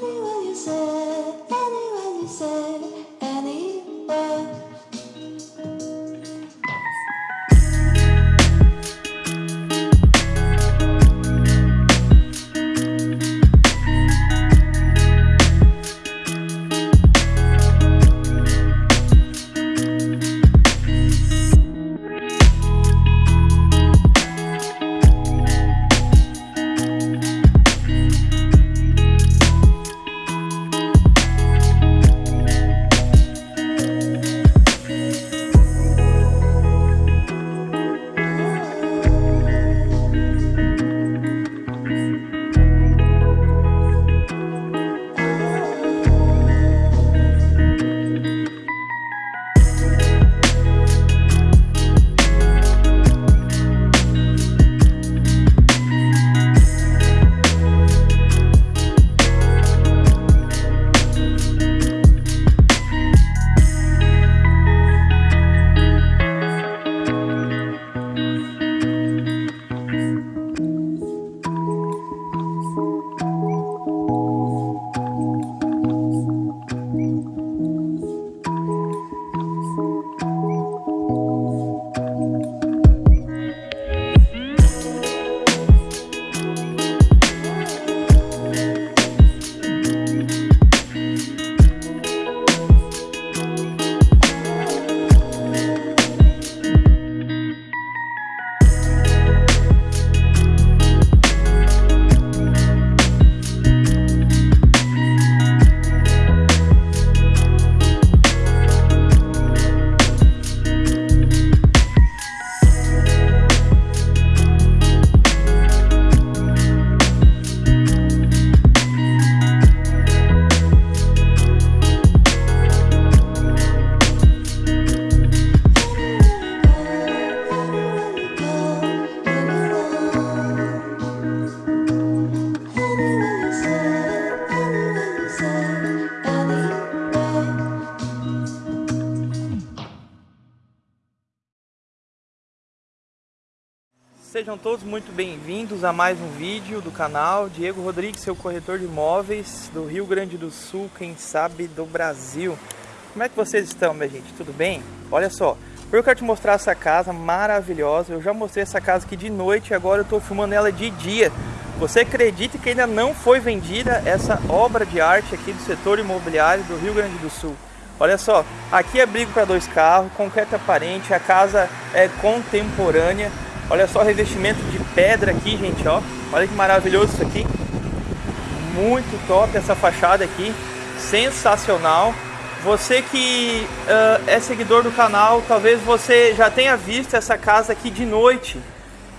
tell what you said. Sejam todos muito bem-vindos a mais um vídeo do canal Diego Rodrigues, seu corretor de imóveis do Rio Grande do Sul, quem sabe do Brasil. Como é que vocês estão, minha gente? Tudo bem? Olha só, eu quero te mostrar essa casa maravilhosa. Eu já mostrei essa casa aqui de noite e agora eu estou filmando ela de dia. Você acredita que ainda não foi vendida essa obra de arte aqui do setor imobiliário do Rio Grande do Sul? Olha só, aqui é abrigo para dois carros, concreto aparente, a casa é contemporânea. Olha só o revestimento de pedra aqui, gente, ó. Olha que maravilhoso isso aqui. Muito top essa fachada aqui, sensacional. Você que ah, é seguidor do canal, talvez você já tenha visto essa casa aqui de noite.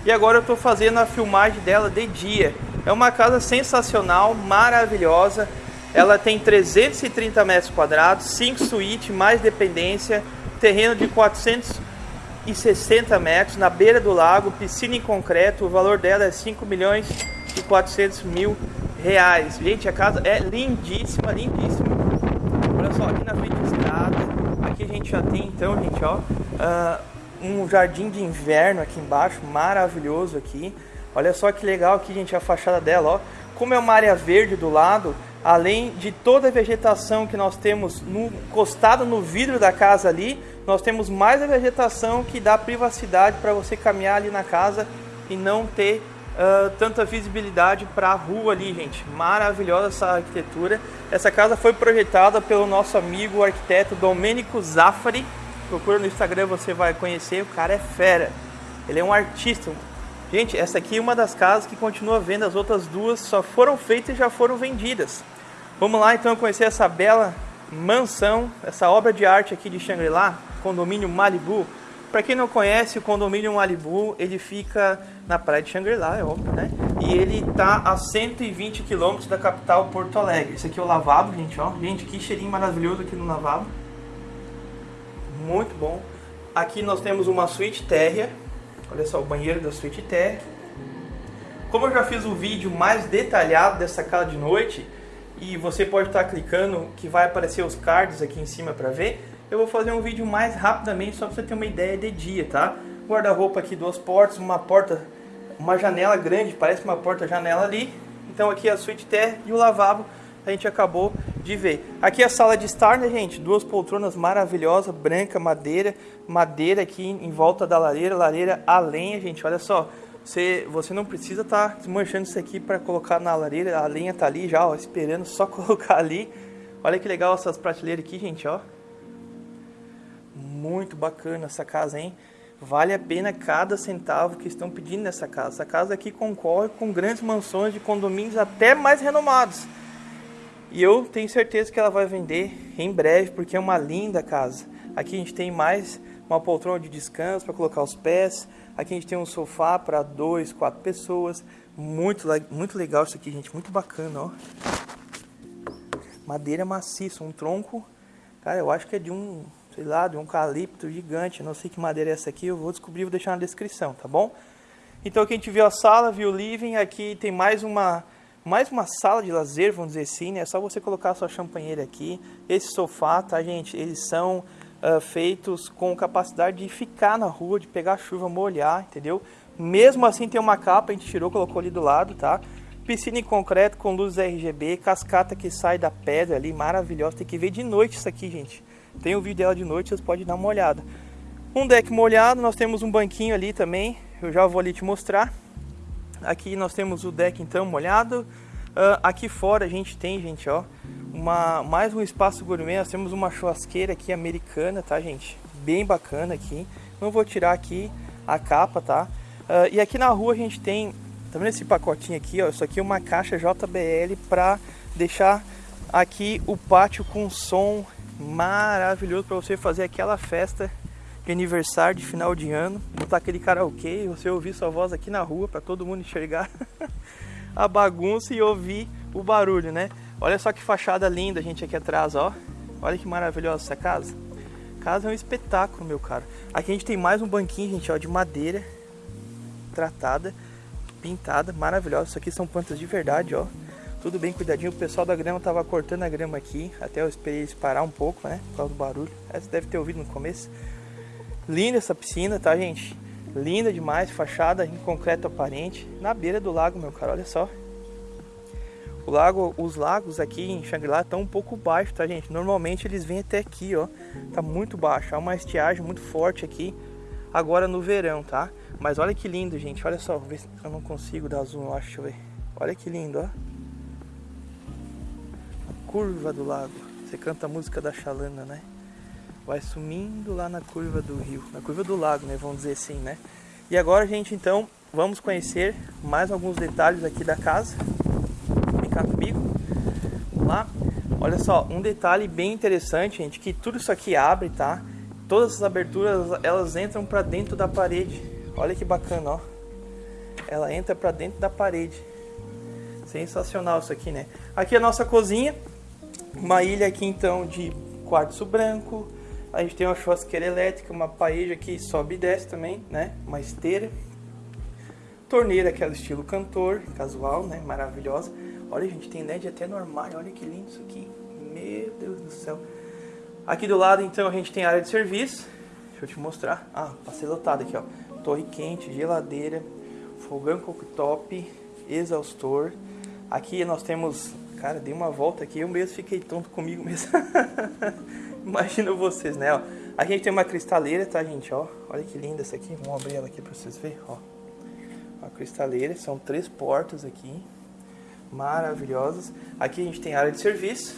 E agora eu estou fazendo a filmagem dela de dia. É uma casa sensacional, maravilhosa. Ela tem 330 metros quadrados, 5 suítes, mais dependência, terreno de 460 metros, na beira do lago, piscina em concreto. O valor dela é 5 milhões e 400 mil reais. Gente, a casa é lindíssima, lindíssima. Olha só, aqui na frente da estrada, aqui a gente já tem então, gente, ó, ah, um jardim de inverno aqui embaixo, maravilhoso aqui. Olha só que legal aqui, gente, a fachada dela, ó. Como é uma área verde do lado, além de toda a vegetação que nós temos no, encostado no vidro da casa ali, nós temos mais a vegetação que dá privacidade para você caminhar ali na casa e não ter ah, tanta visibilidade para a rua ali, gente. Maravilhosa essa arquitetura. Essa casa foi projetada pelo nosso amigo arquiteto Domênico Zaffari. Procura no Instagram, você vai conhecer. O cara é fera. Ele é um artista. Gente, essa aqui é uma das casas que continua vendo. As outras duas só foram feitas e já foram vendidas. Vamos lá então conhecer essa bela mansão, essa obra de arte aqui de Shangri-La, condomínio Malibu. Para quem não conhece, o condomínio Malibu, ele fica na praia de Shangri-La, é óbvio, né? E ele tá a 120 quilômetros da capital Porto Alegre. Esse aqui é o lavabo, gente, ó. Gente, que cheirinho maravilhoso aqui no lavabo. Muito bom. Aqui nós temos uma suíte térrea. Olha só o banheiro da suíte térrea. Como eu já fiz um vídeo mais detalhado dessa casa de noite, e você pode estar clicando que vai aparecer os cards aqui em cima para ver, eu vou fazer um vídeo mais rapidamente só para você ter uma ideia de dia, tá? Guarda-roupa aqui, duas portas, uma porta, uma janela grande, parece uma porta-janela ali. Então aqui a suíte terra e o lavabo a gente acabou de ver. Aqui a sala de estar, né, gente? Duas poltronas maravilhosas, branca, madeira, madeira aqui em volta da lareira, lareira a lenha, gente. Olha só, você, você não precisa estar tá desmanchando isso aqui para colocar na lareira, a lenha tá ali já, ó, esperando só colocar ali. Olha que legal essas prateleiras aqui, gente, ó. Muito bacana essa casa, hein? Vale a pena cada centavo que estão pedindo nessa casa. Essa casa aqui concorre com grandes mansões de condomínios até mais renomados. E eu tenho certeza que ela vai vender em breve, porque é uma linda casa. Aqui a gente tem mais uma poltrona de descanso para colocar os pés. Aqui a gente tem um sofá para dois, quatro pessoas. Muito, muito legal isso aqui, gente. Muito bacana, ó. Madeira maciça, um tronco. Cara, eu acho que é de um sei lá, de um eucalipto gigante. Não sei que madeira é essa aqui, eu vou descobrir e vou deixar na descrição, tá bom? Então aqui a gente viu a sala, viu o living, aqui tem mais uma mais uma sala de lazer, vamos dizer assim, né? É só você colocar a sua champanheira aqui. Esse sofá, tá, gente? Eles são uh, feitos com capacidade de ficar na rua, de pegar chuva, molhar, entendeu? Mesmo assim tem uma capa, a gente tirou, colocou ali do lado, tá? Piscina em concreto com luzes RGB, cascata que sai da pedra ali, maravilhosa. Tem que ver de noite isso aqui, gente. Tem o vídeo dela de noite, vocês podem dar uma olhada. Um deck molhado, nós temos um banquinho ali também, eu já vou ali te mostrar. Aqui nós temos o deck então molhado. Uh, aqui fora a gente tem, gente, ó, uma, mais um espaço gourmet. Nós temos uma churrasqueira aqui americana, tá, gente? Bem bacana aqui. Não vou tirar aqui a capa, tá? Uh, e aqui na rua a gente tem, tá vendo esse pacotinho aqui, ó? Isso aqui é uma caixa JBL para deixar aqui o pátio com som maravilhoso para você fazer aquela festa de aniversário de final de ano, botar aquele karaokê você ouvir sua voz aqui na rua para todo mundo enxergar a bagunça e ouvir o barulho, né? Olha só que fachada linda, gente, aqui atrás, ó. Olha que maravilhosa essa casa. Casa é um espetáculo, meu caro. Aqui a gente tem mais um banquinho, gente, ó, de madeira tratada, pintada, maravilhosa. Isso aqui são plantas de verdade, ó tudo bem cuidadinho. O pessoal da grama tava cortando a grama aqui, até eu esperei eles parar um pouco, né, por causa do barulho. Você deve ter ouvido no começo. Linda essa piscina, tá, gente? Linda demais, fachada em concreto aparente, na beira do lago, meu cara, olha só. O lago, os lagos aqui em Shangri-La estão um pouco baixos, tá, gente? Normalmente eles vêm até aqui, ó. Tá muito baixo, há uma estiagem muito forte aqui, agora no verão, tá? Mas olha que lindo, gente, olha só, ver se eu não consigo dar zoom, eu acho, deixa eu ver. Olha que lindo, ó curva do lago. Você canta a música da Xalana, né? Vai sumindo lá na curva do rio, na curva do lago, né? Vamos dizer assim, né? E agora, gente, então, vamos conhecer mais alguns detalhes aqui da casa. Vem cá comigo. Vamos lá. Olha só, um detalhe bem interessante, gente, que tudo isso aqui abre, tá? Todas as aberturas, elas entram para dentro da parede. Olha que bacana, ó. Ela entra para dentro da parede. Sensacional isso aqui, né? Aqui é a nossa cozinha. Uma ilha aqui então de quartzo branco. A gente tem uma churrasqueira elétrica, uma paeja que sobe e desce também, né? Uma esteira. Torneira, aquela estilo cantor, casual, né? Maravilhosa. Olha, gente, tem LED até no armário. Olha que lindo isso aqui. Meu Deus do céu. Aqui do lado, então, a gente tem área de serviço. Deixa eu te mostrar. Ah, passei lotado aqui, ó. Torre quente, geladeira, fogão cooktop, exaustor. Aqui nós temos Cara, dei uma volta aqui, eu mesmo fiquei tonto comigo mesmo. Imagina vocês, né? Ó, a gente tem uma cristaleira, tá, gente? Ó, olha que linda essa aqui. Vamos abrir ela aqui pra vocês verem, ó. Uma cristaleira, são três portas aqui. Maravilhosas. Aqui a gente tem área de serviço,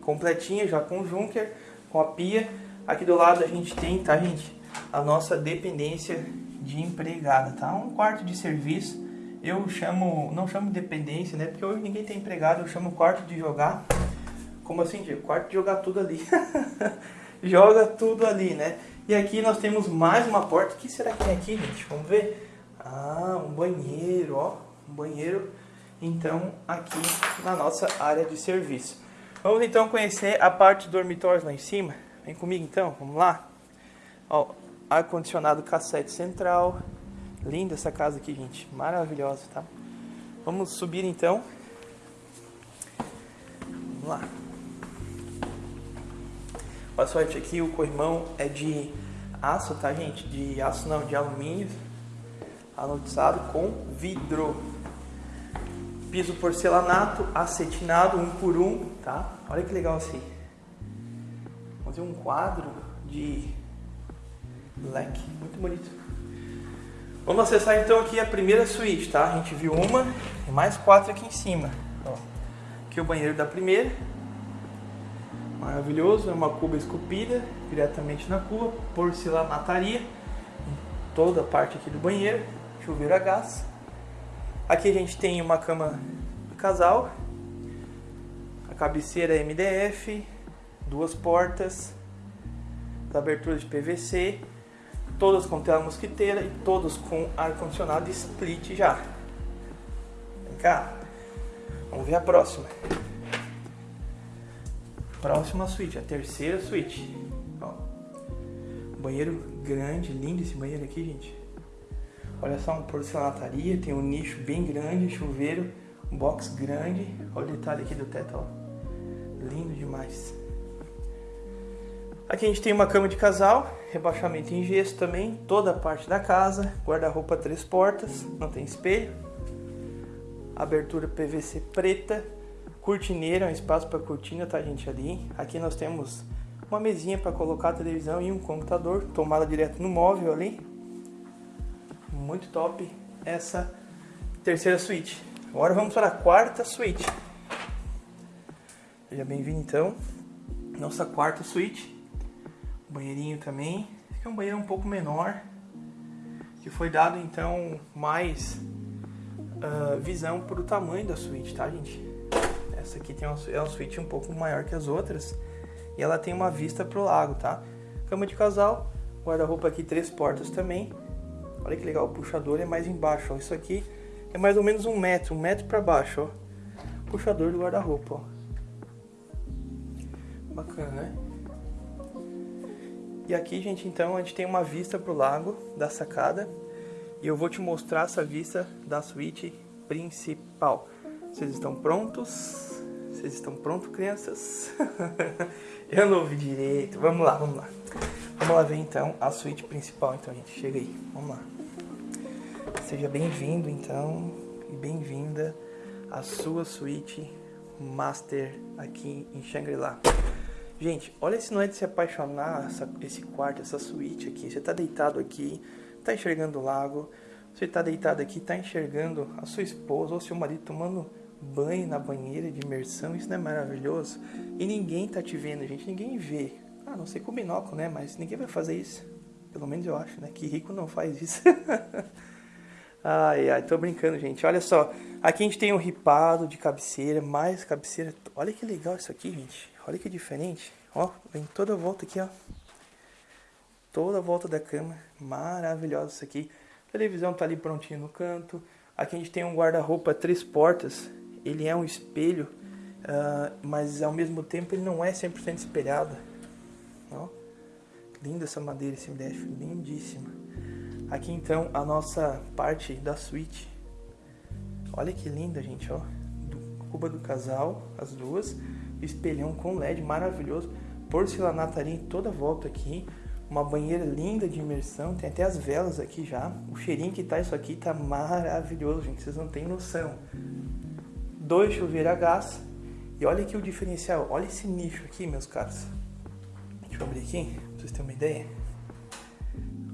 completinha, já com junker, com a pia. Aqui do lado a gente tem, tá, gente? A nossa dependência de empregada, tá? Um quarto de serviço eu chamo, não chamo de dependência, né? Porque hoje ninguém tem empregado, eu chamo quarto de jogar. Como assim, Diego? Quarto de jogar tudo ali. Joga tudo ali, né? E aqui nós temos mais uma porta. O que será que tem aqui, gente? Vamos ver. Ah, um banheiro, ó. Um banheiro, então, aqui na nossa área de serviço. Vamos então conhecer a parte do dormitório lá em cima. Vem comigo então, vamos lá. Ó, ar-condicionado cassete central, Linda essa casa aqui, gente. Maravilhosa, tá? Vamos subir então. Vamos lá. Olha só, aqui o corrimão é de aço, tá, gente? De aço não, de alumínio. Anodizado com vidro. piso porcelanato, acetinado, um por um, tá? Olha que legal assim. Vamos fazer um quadro de leque, muito bonito. Vamos acessar então aqui a primeira suíte, tá? A gente viu uma e mais quatro aqui em cima. Ó. Aqui o banheiro da primeira. Maravilhoso, é uma cuba esculpida diretamente na cuba, porcelanataria em toda a parte aqui do banheiro, chuveiro a gás. Aqui a gente tem uma cama do casal, a cabeceira MDF, duas portas, aberturas de PVC, todas com tela mosquiteira e todos com ar-condicionado split já. Vem cá, vamos ver a próxima. Próxima suíte, a terceira suíte. Ó. Banheiro grande, lindo esse banheiro aqui, gente. Olha só, uma porcelanataria, tem um nicho bem grande, chuveiro, um box grande. Olha o detalhe aqui do teto, ó. Lindo demais. Aqui a gente tem uma cama de casal, rebaixamento em gesso também, toda a parte da casa, guarda-roupa três portas, não tem espelho, abertura PVC preta, cortineira, um espaço para cortina, tá gente ali. Aqui nós temos uma mesinha para colocar a televisão e um computador, tomada direto no móvel ali. Muito top essa terceira suíte. Agora vamos para a quarta suíte. Seja bem-vindo então, nossa quarta suíte. Banheirinho também. Esse é um banheiro um pouco menor, que foi dado então mais uh, visão para o tamanho da suíte, tá gente? Essa aqui tem uma, é uma suíte um pouco maior que as outras e ela tem uma vista para o lago, tá? Cama de casal, guarda-roupa aqui três portas também. Olha que legal, o puxador é mais embaixo, ó. Isso aqui é mais ou menos um metro, um metro para baixo, ó. Puxador do guarda-roupa, ó. Bacana, né? E aqui, gente, então a gente tem uma vista pro lago da sacada. E eu vou te mostrar essa vista da suíte principal. Vocês estão prontos? Vocês estão prontos, crianças? eu não ouvi direito. Vamos lá, vamos lá. Vamos lá ver então a suíte principal, então, gente. Chega aí, vamos lá. Seja bem-vindo, então, e bem-vinda à sua suíte master aqui em Shangri-La. Gente, olha se não é de se apaixonar essa, esse quarto, essa suíte aqui. Você tá deitado aqui, tá enxergando o lago. Você tá deitado aqui, tá enxergando a sua esposa ou seu marido tomando banho na banheira de imersão. Isso não é maravilhoso? E ninguém tá te vendo, gente. Ninguém vê. Ah, não sei com binóculo, né? Mas ninguém vai fazer isso. Pelo menos eu acho, né? Que rico não faz isso. ai, ai, tô brincando, gente. Olha só. Aqui a gente tem um ripado de cabeceira, mais cabeceira. Olha que legal isso aqui, gente. Olha que diferente. Ó, vem toda a volta aqui, ó. Toda a volta da cama. Maravilhosa isso aqui. A televisão tá ali prontinha no canto. Aqui a gente tem um guarda-roupa três portas. Ele é um espelho, uh, mas ao mesmo tempo ele não é 100% espelhado. Ó, linda essa madeira, esse MDF, lindíssima. Aqui então a nossa parte da suíte. Olha que linda, gente, ó. Cuba do casal, as duas espelhão com LED maravilhoso, porcelanataria em toda volta aqui, uma banheira linda de imersão, tem até as velas aqui já. O cheirinho que tá isso aqui tá maravilhoso, gente, vocês não têm noção. Dois chuveiros a gás. E olha aqui o diferencial, olha esse nicho aqui, meus caros. Deixa eu abrir aqui, pra vocês terem uma ideia.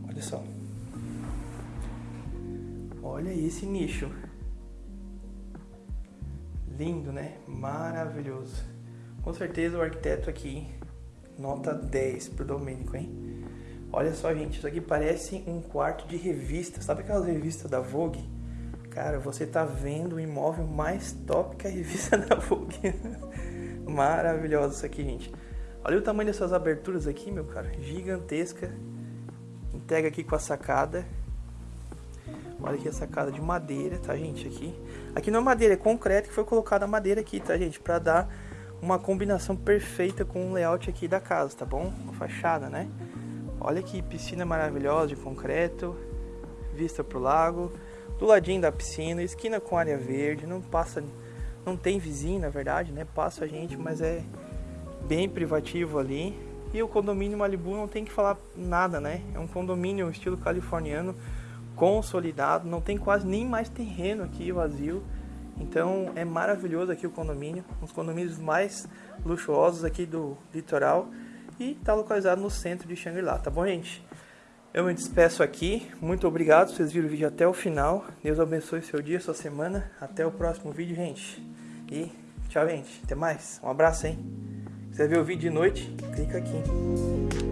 Olha só. Olha esse nicho. Lindo, né? Maravilhoso. Com certeza o arquiteto aqui, nota 10 pro Domênico, hein? Olha só, gente, isso aqui parece um quarto de revista. Sabe aquelas revistas da Vogue? Cara, você tá vendo o imóvel mais top que a revista da Vogue. Maravilhoso isso aqui, gente. Olha o tamanho dessas aberturas aqui, meu cara. Gigantesca. Entrega aqui com a sacada. Olha aqui a sacada de madeira, tá, gente? Aqui. Aqui não é madeira, é concreto que foi colocada a madeira aqui, tá, gente? Pra dar uma combinação perfeita com o layout aqui da casa, tá bom? A fachada, né? Olha que piscina maravilhosa de concreto, vista pro lago, do ladinho da piscina, esquina com área verde, não passa, não tem vizinho na verdade, né? Passa a gente, mas é bem privativo ali. E o condomínio Malibu não tem que falar nada, né? É um condomínio estilo californiano, consolidado, não tem quase nem mais terreno aqui vazio. Então é maravilhoso aqui o condomínio, um dos condomínios mais luxuosos aqui do litoral e está localizado no centro de Xangri-Lá, tá bom, gente? Eu me despeço aqui, muito obrigado vocês viram o vídeo até o final. Deus abençoe seu dia, sua semana. Até o próximo vídeo, gente. E tchau, gente. Até mais. Um abraço, hein? Se ver o vídeo de noite, clica aqui.